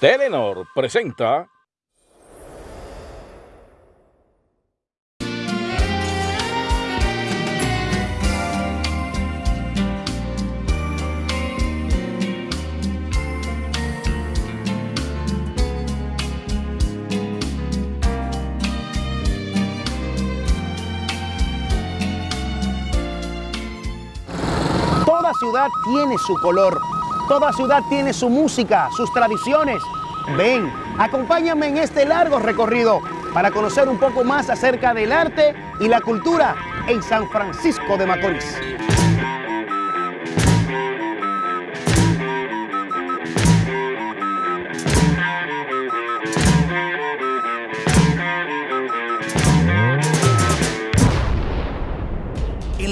Telenor presenta. Toda ciudad tiene su color, toda ciudad tiene su música, sus tradiciones. Ven, acompáñame en este largo recorrido para conocer un poco más acerca del arte y la cultura en San Francisco de Macorís.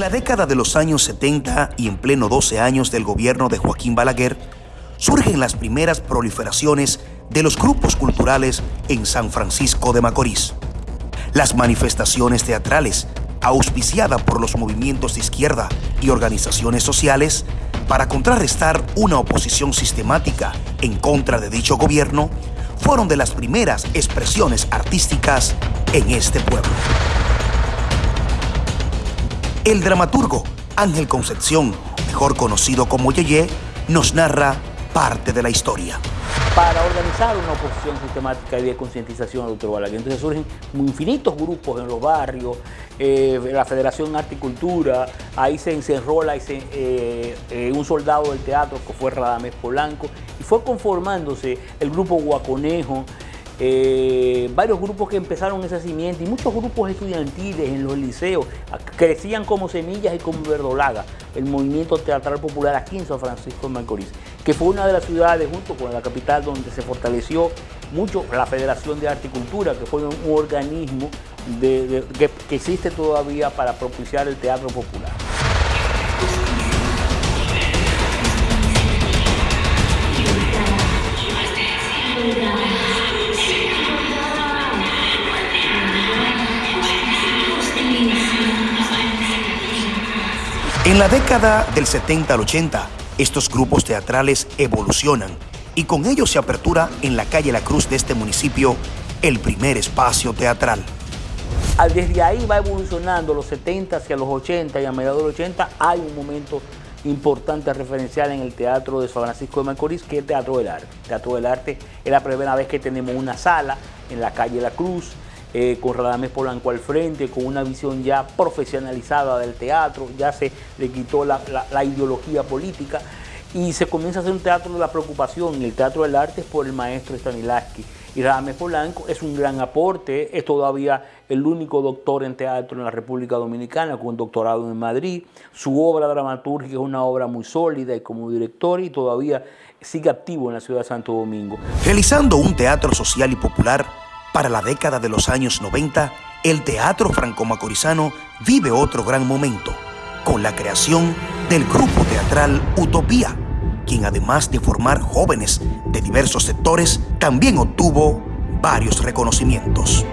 La década de los años 70 y en pleno 12 años del gobierno de Joaquín Balaguer, surgen las primeras proliferaciones de los grupos culturales en San Francisco de Macorís. Las manifestaciones teatrales, auspiciadas por los movimientos de izquierda y organizaciones sociales, para contrarrestar una oposición sistemática en contra de dicho gobierno, fueron de las primeras expresiones artísticas en este pueblo. El dramaturgo Ángel Concepción, mejor conocido como Yeye, nos narra parte de la historia. Para organizar una oposición sistemática y de concientización al doctor Balaguer. Entonces surgen infinitos grupos en los barrios, eh, la Federación Arte y Cultura, ahí se encerrola eh, eh, un soldado del teatro que fue Radamés Polanco, y fue conformándose el grupo Guaconejo, eh, varios grupos que empezaron ese cimiento y muchos grupos estudiantiles en los liceos crecían como semillas y como verdolaga el movimiento teatral popular aquí en San Francisco de Macorís, que fue una de las ciudades junto con la capital donde se fortaleció mucho la Federación de Arte y Cultura, que fue un organismo que existe todavía para propiciar el teatro popular. En la década del 70 al 80, estos grupos teatrales evolucionan y con ellos se apertura en la calle La Cruz de este municipio el primer espacio teatral. Desde ahí va evolucionando los 70 hacia los 80 y a mediados de los 80 hay un momento importante referencial en el Teatro de San Francisco de Macorís, que es Teatro del Arte. Teatro del Arte es la primera vez que tenemos una sala en la calle La Cruz, eh, con Radamés Polanco al frente, con una visión ya profesionalizada del teatro, ya se le quitó la, la ideología política y se comienza a hacer un teatro de la preocupación, el teatro del arte es por el maestro Stanislavski. Y Radamés Polanco es un gran aporte, es todavía el único doctor en teatro en la República Dominicana con un doctorado en Madrid. Su obra dramatúrgica es una obra muy sólida y como director y todavía sigue activo en la ciudad de Santo Domingo. Realizando un teatro social y popular, para la década de los años 90, el teatro franco-macorizano vive otro gran momento, con la creación del grupo teatral Utopía, quien además de formar jóvenes de diversos sectores, también obtuvo varios reconocimientos.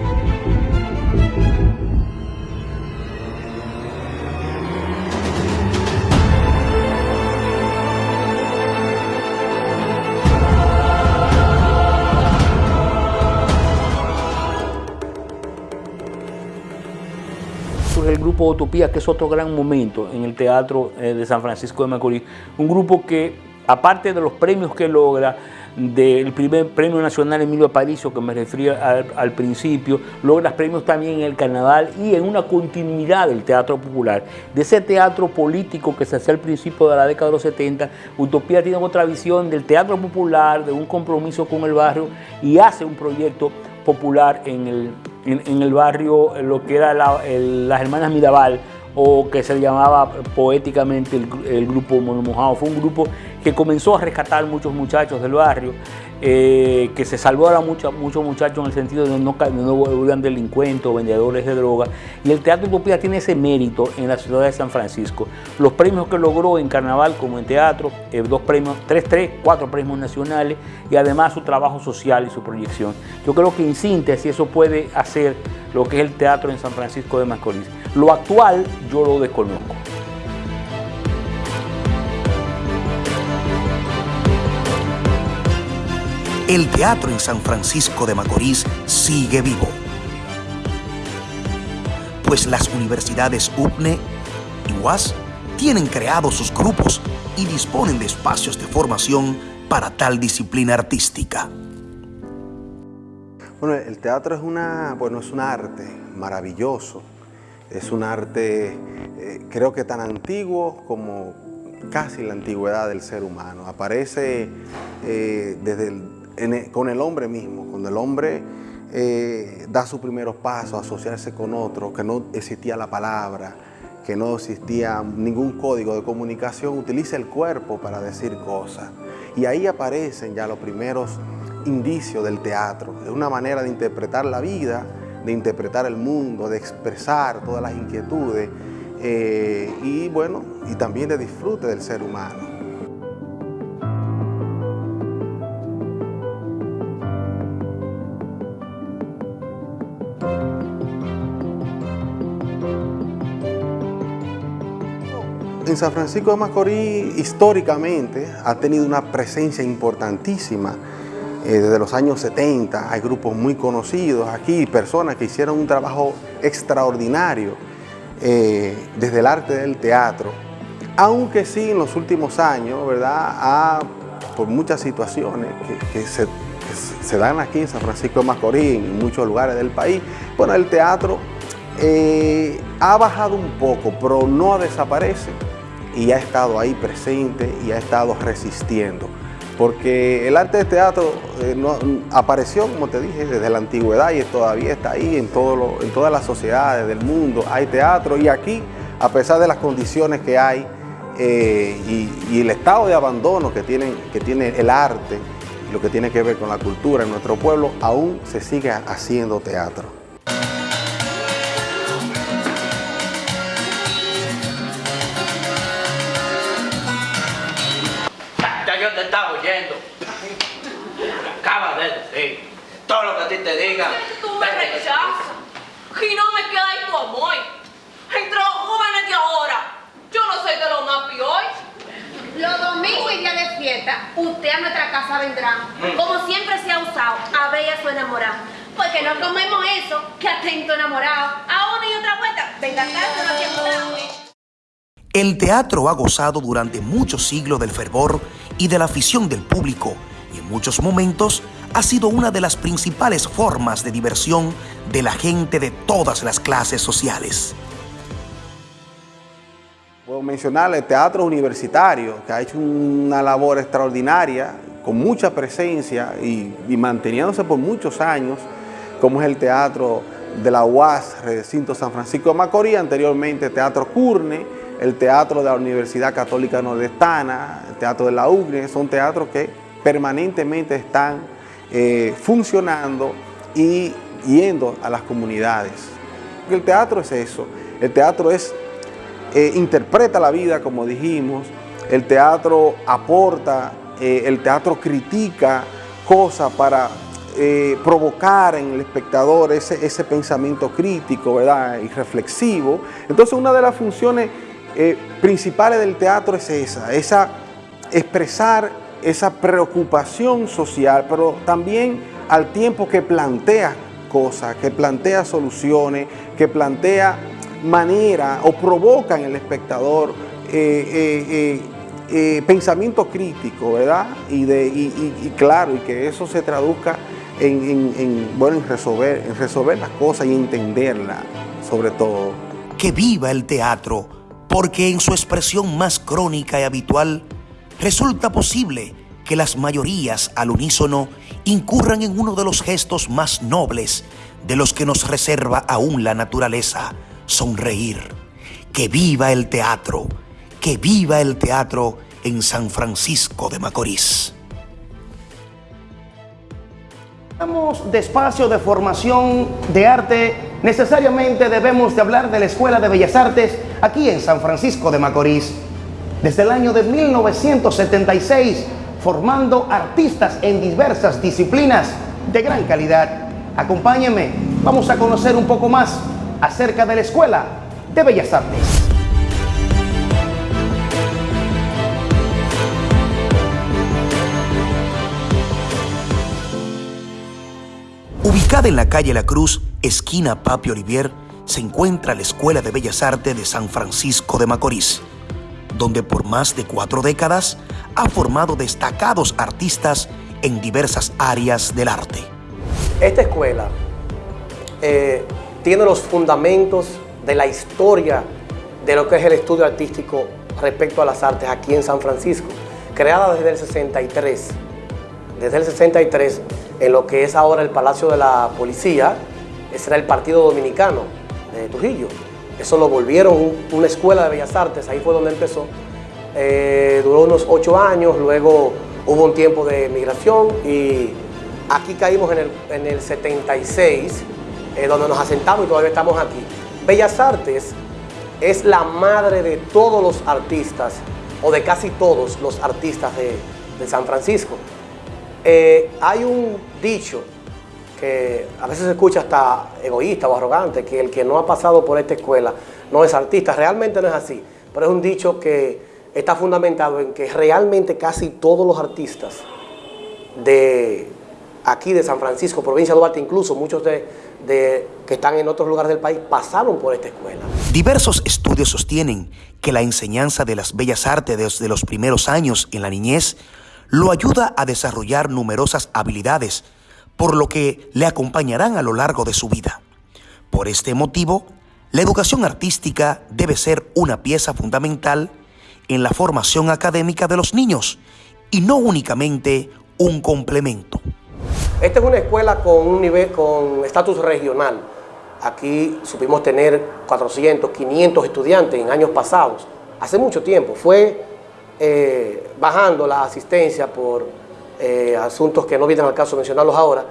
El grupo Utopía, que es otro gran momento en el teatro eh, de San Francisco de Macorís. Un grupo que, aparte de los premios que logra, del primer premio nacional Emilio Aparicio, que me refería al, principio, logra premios también en el carnaval y en una continuidad del teatro popular. De ese teatro político que se hacía al principio de la década de los 70, Utopía tiene otra visión del teatro popular, de un compromiso con el barrio y hace un proyecto popular en el, en, el barrio, lo que era la, las hermanas Mirabal, o que se llamaba poéticamente el, grupo Mono Mojado. Fue un grupo que comenzó a rescatar muchos muchachos del barrio, eh, que se salvó a muchos, muchachos en el sentido de no, no delincuentes o vendedores de drogas. Y el Teatro Utopía tiene ese mérito en la ciudad de San Francisco. Los premios que logró en carnaval como en teatro, eh, dos premios, tres, tres, cuatro premios nacionales y además su trabajo social y su proyección. Yo creo que en síntesis eso puede hacer lo que es el teatro en San Francisco de Macorís. Lo actual yo lo desconozco. El teatro en San Francisco de Macorís sigue vivo. Pues las universidades UPNE y UAS tienen creados sus grupos y disponen de espacios de formación para tal disciplina artística. Bueno, el teatro es una, bueno, es un arte maravilloso. Es un arte, eh, creo que tan antiguo como casi la antigüedad del ser humano. Aparece eh, desde con el hombre mismo, cuando el hombre eh, da sus primeros pasos, asociarse con otro, que no existía la palabra, que no existía ningún código de comunicación, utiliza el cuerpo para decir cosas. Y ahí aparecen ya los primeros indicios del teatro. Es una manera de interpretar la vida, de interpretar el mundo, de expresar todas las inquietudes eh, y bueno, y también de disfrute del ser humano. En San Francisco de Macorís históricamente ha tenido una presencia importantísima eh, desde los años 70. Hay grupos muy conocidos aquí, personas que hicieron un trabajo extraordinario eh, desde el arte del teatro. Aunque sí en los últimos años, ¿verdad? por muchas situaciones que, se, dan aquí en San Francisco de Macorís, en muchos lugares del país, bueno, el teatro eh, ha bajado un poco, pero no desaparece y ha estado ahí presente y ha estado resistiendo. Porque el arte de teatro eh, apareció, como te dije, desde la antigüedad y todavía está ahí en, todo en todas las sociedades del mundo. Hay teatro y aquí, a pesar de las condiciones que hay eh, y, el estado de abandono que, que tiene el arte, lo que tiene que ver con la cultura en nuestro pueblo, aún se sigue haciendo teatro. Estás oyendo. Acaba de decir. Todo lo que a ti te diga. Tú me rechazas. Y no me queda ahí tu amor. Entre los jóvenes de ahora, yo no soy de los más hoy. Los domingos y días de fiesta, usted a nuestra casa vendrá. Mm. Como siempre se ha usado, a ver a su enamorado. Porque no comemos eso, que atento enamorado. A una y otra vuelta, venga acá, se lo el teatro ha gozado durante muchos siglos del fervor y de la afición del público y en muchos momentos ha sido una de las principales formas de diversión de la gente de todas las clases sociales. Puedo mencionar el teatro universitario, que ha hecho una labor extraordinaria, con mucha presencia y, manteniéndose por muchos años, como es el teatro de la UAS, Recinto San Francisco de Macorís, anteriormente Teatro Curne, el teatro de la Universidad Católica Nordestana, el teatro de la UGNE, son teatros que permanentemente están eh, funcionando y yendo a las comunidades. El teatro es eso, el teatro es, eh, interpreta la vida como dijimos, el teatro aporta, eh, el teatro critica cosas para provocar en el espectador ese, ese pensamiento crítico ¿verdad? y reflexivo. Entonces una de las funciones eh, principales del teatro es esa, esa expresar esa preocupación social, pero también al tiempo que plantea cosas, que plantea soluciones, que plantea manera o provoca en el espectador eh, eh, pensamiento crítico, ¿verdad? Y, de, y, claro, y que eso se traduzca en, bueno, en, resolver, en resolver las cosas y entenderlas, sobre todo. Que viva el teatro porque en su expresión más crónica y habitual resulta posible que las mayorías al unísono incurran en uno de los gestos más nobles de los que nos reserva aún la naturaleza, sonreír. Que viva el teatro, que viva el teatro en San Francisco de Macorís. De espacio de formación de arte, necesariamente debemos de hablar de la Escuela de Bellas Artes aquí en San Francisco de Macorís. Desde el año de 1976, formando artistas en diversas disciplinas de gran calidad. Acompáñenme, vamos a conocer un poco más acerca de la Escuela de Bellas Artes. Ubicada en la calle La Cruz, esquina Papi Olivier, se encuentra la Escuela de Bellas Artes de San Francisco de Macorís, donde por más de cuatro décadas ha formado destacados artistas en diversas áreas del arte. Esta escuela eh, tiene los fundamentos de la historia de lo que es el estudio artístico respecto a las artes aquí en San Francisco, creada desde el 63. Desde el 63, en lo que es ahora el Palacio de la Policía, ese era el Partido Dominicano de Trujillo. Eso lo volvieron una escuela de bellas artes, ahí fue donde empezó. Eh, duró unos ocho años, luego hubo un tiempo de migración y aquí caímos en el, en el 76, eh, donde nos asentamos y todavía estamos aquí. Bellas Artes es la madre de todos los artistas, o de casi todos los artistas de, de San Francisco. Eh, hay un dicho que a veces se escucha hasta egoísta o arrogante, que el que no ha pasado por esta escuela no es artista. Realmente no es así, pero es un dicho que está fundamentado en que realmente casi todos los artistas de aquí de San Francisco, provincia de Duarte, incluso muchos de, de, que están en otros lugares del país, pasaron por esta escuela. Diversos estudios sostienen que la enseñanza de las bellas artes desde los primeros años en la niñez lo ayuda a desarrollar numerosas habilidades, por lo que le acompañarán a lo largo de su vida. Por este motivo, la educación artística debe ser una pieza fundamental en la formación académica de los niños y no únicamente un complemento. Esta es una escuela con un nivel, con estatus regional. Aquí supimos tener 400, 500 estudiantes en años pasados. Hace mucho tiempo. Fue eh, bajando la asistencia por eh, asuntos que no vienen al caso mencionarlos ahora.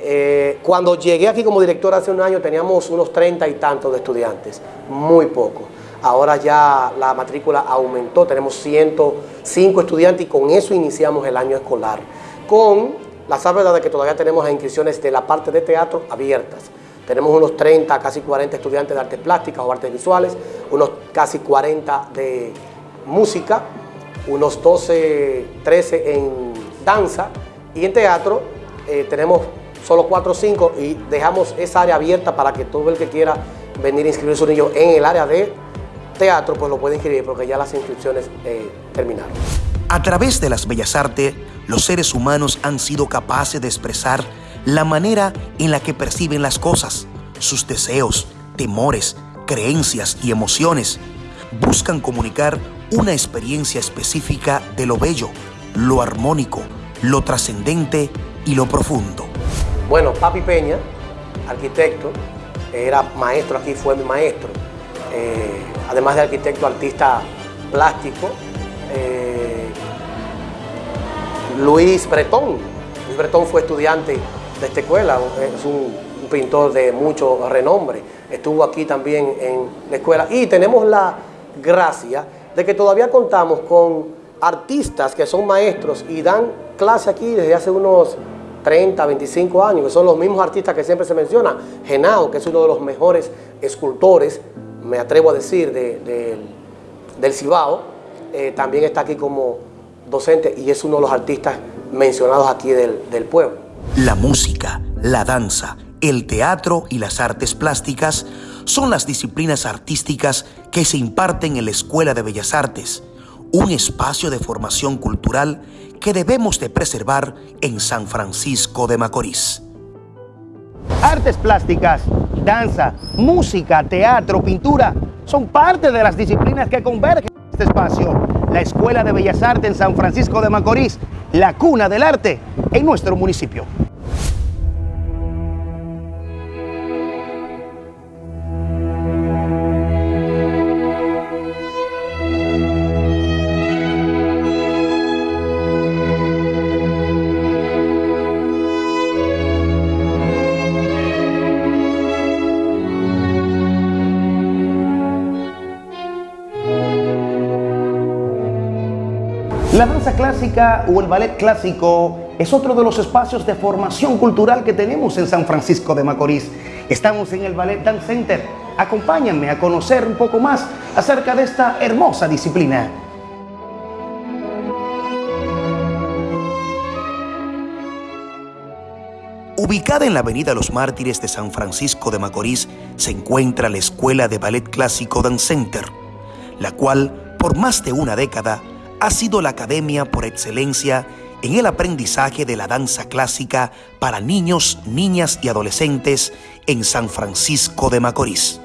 Eh, cuando llegué aquí como director hace un año teníamos unos 30 y tantos de estudiantes, muy poco. Ahora ya la matrícula aumentó, tenemos 105 estudiantes y con eso iniciamos el año escolar. Con la salvedad de que todavía tenemos inscripciones de la parte de teatro abiertas. Tenemos unos 30, casi 40 estudiantes de artes plásticas o artes visuales, unos casi 40 de música, unos 12, 13 en danza y en teatro eh, tenemos solo 4 o 5 y dejamos esa área abierta para que todo el que quiera venir a inscribir su niño en el área de teatro, pues lo puede inscribir porque ya las inscripciones eh, terminaron. A través de las bellas artes, los seres humanos han sido capaces de expresar la manera en la que perciben las cosas, sus deseos, temores, creencias y emociones. Buscan comunicar una experiencia específica de lo bello, lo armónico, lo trascendente y lo profundo. Bueno, Papi Peña, arquitecto, era maestro aquí, fue mi maestro. Eh, además de arquitecto, artista plástico. Eh, Luis Bretón. Luis Bretón fue estudiante de esta escuela, es un, un pintor de mucho renombre. Estuvo aquí también en la escuela. Y tenemos la gracia de que todavía contamos con artistas que son maestros y dan clase aquí desde hace unos 30, 25 años, que son los mismos artistas que siempre se menciona. Genao, que es uno de los mejores escultores, me atrevo a decir, de, de, del Cibao, eh, también está aquí como docente y es uno de los artistas mencionados aquí del, del pueblo. La música, la danza, el teatro y las artes plásticas son las disciplinas artísticas que se imparten en la Escuela de Bellas Artes, un espacio de formación cultural que debemos de preservar en San Francisco de Macorís. Artes plásticas, danza, música, teatro, pintura, son parte de las disciplinas que convergen en este espacio. La Escuela de Bellas Artes en San Francisco de Macorís, la cuna del arte en nuestro municipio. La danza clásica o el ballet clásico es otro de los espacios de formación cultural que tenemos en San Francisco de Macorís. Estamos en el Ballet Dance Center. Acompáñenme a conocer un poco más acerca de esta hermosa disciplina. Ubicada en la Avenida Los Mártires de San Francisco de Macorís se encuentra la Escuela de Ballet Clásico Dance Center, la cual por más de una década ha sido la academia por excelencia en el aprendizaje de la danza clásica para niños, niñas y adolescentes en San Francisco de Macorís.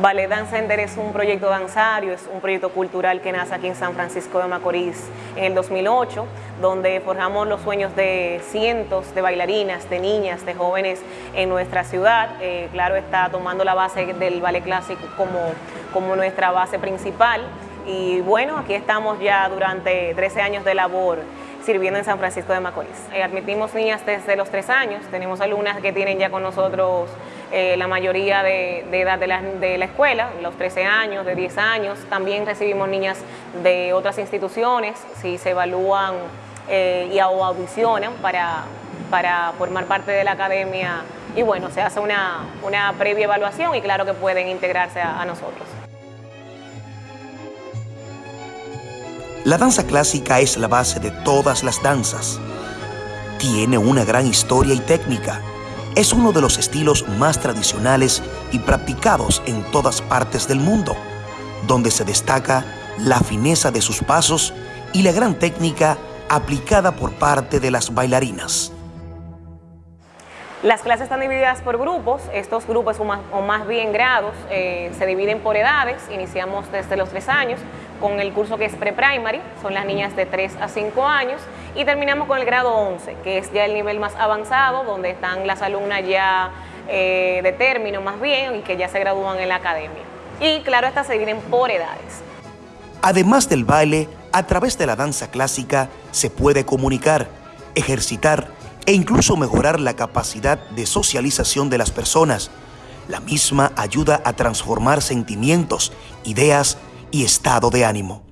Ballet Dance Center es un proyecto danzario, es un proyecto cultural que nace aquí en San Francisco de Macorís en el 2008, donde forjamos los sueños de cientos de bailarinas, de niñas, de jóvenes en nuestra ciudad. Eh, claro, está tomando la base del ballet clásico como, como nuestra base principal. Y bueno, aquí estamos ya durante 13 años de labor sirviendo en San Francisco de Macorís. Eh, admitimos niñas desde los 3 años, tenemos alumnas que tienen ya con nosotros eh, la mayoría de, edad de la, escuela, los 13 años, de 10 años. También recibimos niñas de otras instituciones, si se evalúan eh, y audicionan para, para formar parte de la academia. Y bueno, se hace una, previa evaluación y claro que pueden integrarse a nosotros. La danza clásica es la base de todas las danzas. Tiene una gran historia y técnica es uno de los estilos más tradicionales y practicados en todas partes del mundo, donde se destaca la fineza de sus pasos y la gran técnica aplicada por parte de las bailarinas. Las clases están divididas por grupos, estos grupos o más, bien grados eh, se dividen por edades, iniciamos desde los 3 años con el curso que es pre-primary, son las niñas de 3 a 5 años, y terminamos con el grado 11, que es ya el nivel más avanzado, donde están las alumnas ya eh, de término más bien y que ya se gradúan en la academia. Y claro, estas se dividen por edades. Además del baile, a través de la danza clásica se puede comunicar, ejercitar e incluso mejorar la capacidad de socialización de las personas. La misma ayuda a transformar sentimientos, ideas y estado de ánimo.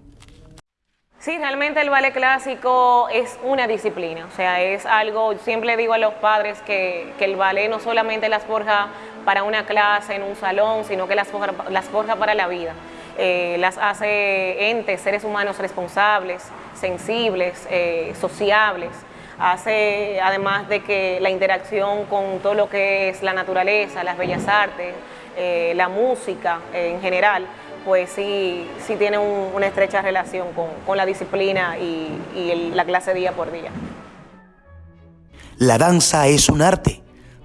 Sí, realmente el ballet clásico es una disciplina, o sea, es algo, siempre digo a los padres que, el ballet no solamente las forja para una clase en un salón, sino que las forja, las forja para la vida. Eh, las hace entes, seres humanos responsables, sensibles, eh, sociables hace además de que la interacción con todo lo que es la naturaleza, las bellas artes, eh, la música en general, pues sí, sí tiene una estrecha relación con, la disciplina y la clase día por día. La danza es un arte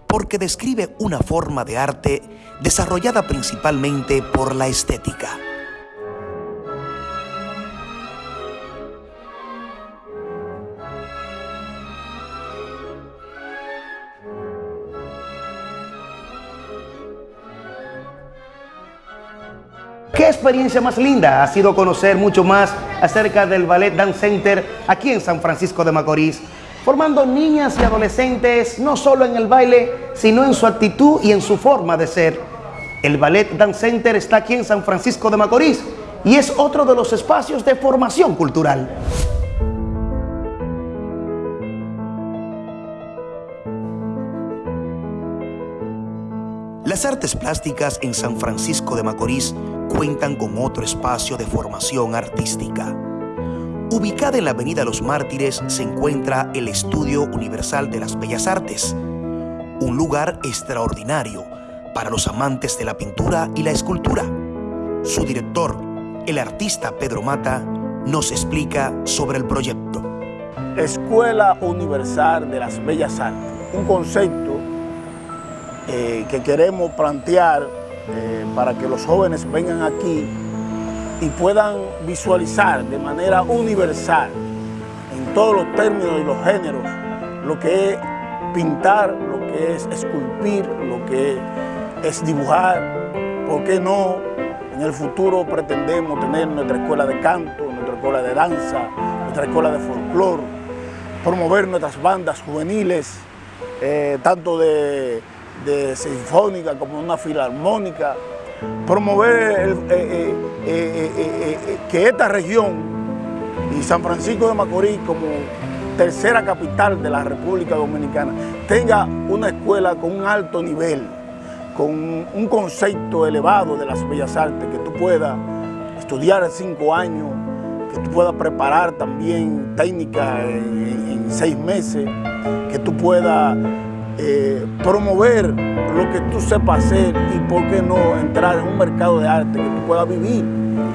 porque describe una forma de arte desarrollada principalmente por la estética. Experiencia más linda ha sido conocer mucho más acerca del Ballet Dance Center aquí en San Francisco de Macorís? Formando niñas y adolescentes no solo en el baile, sino en su actitud y en su forma de ser. El Ballet Dance Center está aquí en San Francisco de Macorís y es otro de los espacios de formación cultural. Las artes plásticas en San Francisco de Macorís cuentan con otro espacio de formación artística. Ubicada en la Avenida Los Mártires se encuentra el Estudio Universal de las Bellas Artes, un lugar extraordinario para los amantes de la pintura y la escultura. Su director, el artista Pedro Mata, nos explica sobre el proyecto. Escuela Universal de las Bellas Artes, un concepto eh, que queremos plantear eh, para que los jóvenes vengan aquí y puedan visualizar de manera universal, en todos los términos y los géneros, lo que es pintar, lo que es esculpir, lo que es dibujar, ¿por qué no? En el futuro pretendemos tener nuestra escuela de canto, nuestra escuela de danza, nuestra escuela de folclore, promover nuestras bandas juveniles, eh, tanto de de sinfónica como una filarmónica, promover eh, eh, eh, que esta región y San Francisco de Macorís como tercera capital de la República Dominicana tenga una escuela con un alto nivel, con un concepto elevado de las bellas artes, que tú puedas estudiar cinco años, que tú puedas preparar también técnicas en seis meses, que tú puedas eh, promover lo que tú sepas hacer y por qué no entrar en un mercado de arte, que tú puedas vivir,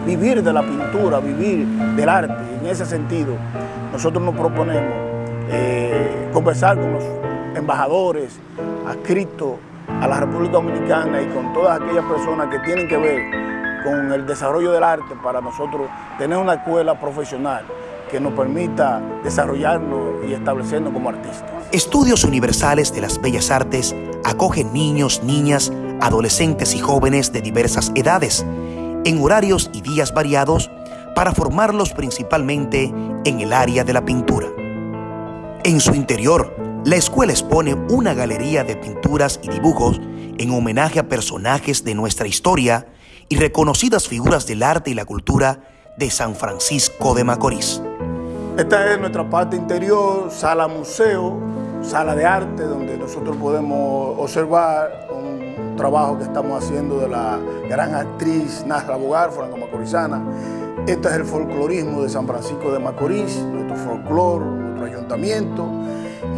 vivir de la pintura, vivir del arte. En ese sentido, nosotros nos proponemos eh, conversar con los embajadores adscritos a la República Dominicana y con todas aquellas personas que tienen que ver con el desarrollo del arte para nosotros tener una escuela profesional que nos permita desarrollarnos y establecernos como artistas. Estudios Universales de las Bellas Artes acogen niños, niñas, adolescentes y jóvenes de diversas edades, en horarios y días variados, para formarlos principalmente en el área de la pintura. En su interior, la escuela expone una galería de pinturas y dibujos en homenaje a personajes de nuestra historia y reconocidas figuras del arte y la cultura de San Francisco de Macorís. Esta es nuestra parte interior, sala museo, sala de arte, donde nosotros podemos observar un trabajo que estamos haciendo de la gran actriz Nasra Bogar, franco-macorizana. Este es el folclorismo de San Francisco de Macorís, nuestro folclor, nuestro ayuntamiento.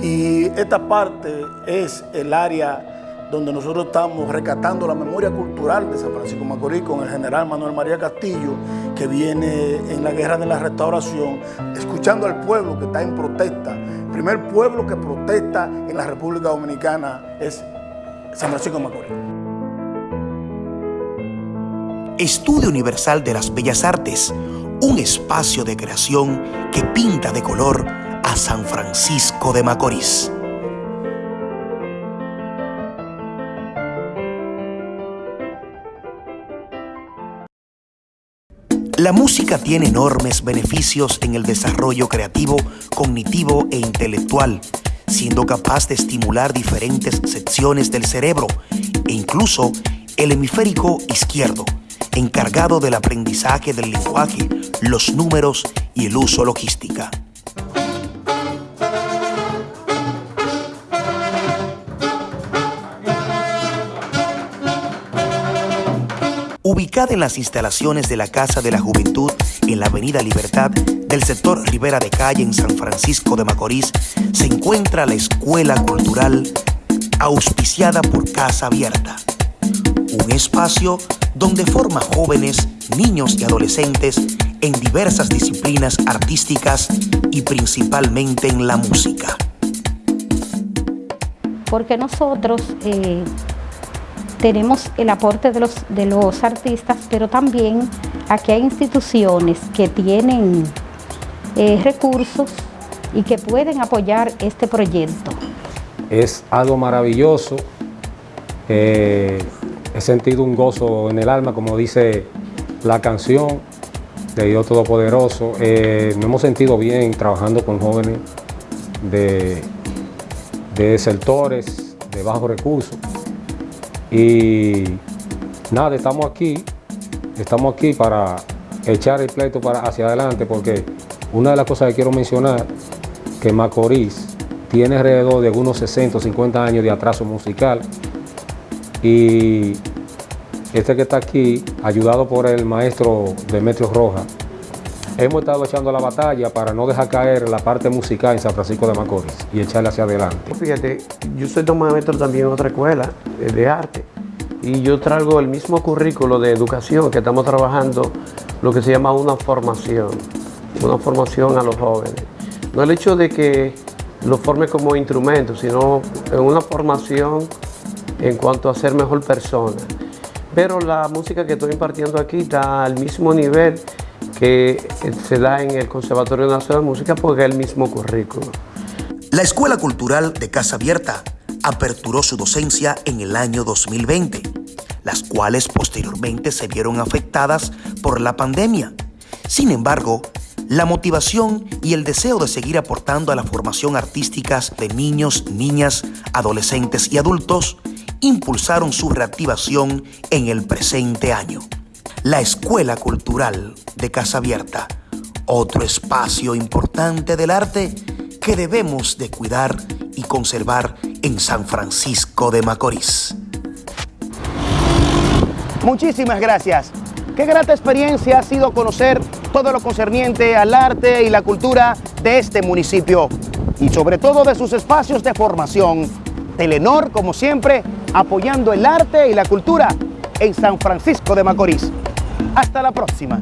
Y esta parte es el área donde nosotros estamos rescatando la memoria cultural de San Francisco de Macorís con el general Manuel María Castillo, que viene en la guerra de la restauración, escuchando al pueblo que está en protesta. El primer pueblo que protesta en la República Dominicana es San Francisco de Macorís. Estudio Universal de las Bellas Artes, un espacio de creación que pinta de color a San Francisco de Macorís. La música tiene enormes beneficios en el desarrollo creativo, cognitivo e intelectual, siendo capaz de estimular diferentes secciones del cerebro e incluso el hemisférico izquierdo, encargado del aprendizaje del lenguaje, los números y el uso logística. Ubicada en las instalaciones de la Casa de la Juventud en la Avenida Libertad del sector Rivera de Calle en San Francisco de Macorís, se encuentra la Escuela Cultural auspiciada por Casa Abierta, un espacio donde forma jóvenes, niños y adolescentes en diversas disciplinas artísticas y principalmente en la música. Porque nosotros eh, tenemos el aporte de los, de los artistas, pero también aquí hay instituciones que tienen eh, recursos y que pueden apoyar este proyecto. Es algo maravilloso, he sentido un gozo en el alma, como dice la canción de Dios Todopoderoso. Eh, nos hemos sentido bien trabajando con jóvenes de, de sectores de bajos recursos y nada, estamos aquí, estamos aquí para echar el pleito para hacia adelante porque una de las cosas que quiero mencionar que Macorís tiene alrededor de unos 60 o 50 años de atraso musical y este que está aquí, ayudado por el maestro Demetrio Roja, hemos estado echando la batalla para no dejar caer la parte musical en San Francisco de Macorís y echarla hacia adelante. Fíjate, yo soy maestro también en otra escuela de arte y yo traigo el mismo currículo de educación que estamos trabajando, lo que se llama una formación, una formación a los jóvenes. No el hecho de que lo forme como instrumento, sino en una formación en cuanto a ser mejor persona. Pero la música que estoy impartiendo aquí está al mismo nivel que se da en el Conservatorio Nacional de Música porque es el mismo currículo. La Escuela Cultural de Casa Abierta aperturó su docencia en el año 2020, las cuales posteriormente se vieron afectadas por la pandemia. Sin embargo, la motivación y el deseo de seguir aportando a la formación artística de niños, niñas, adolescentes y adultos impulsaron su reactivación en el presente año la Escuela Cultural de Casa Abierta, otro espacio importante del arte que debemos de cuidar y conservar en San Francisco de Macorís. Muchísimas gracias. Qué grata experiencia ha sido conocer todo lo concerniente al arte y la cultura de este municipio. y sobre todo de sus espacios de formación. Telenor, como siempre, apoyando el arte y la cultura en San Francisco de Macorís. Hasta la próxima.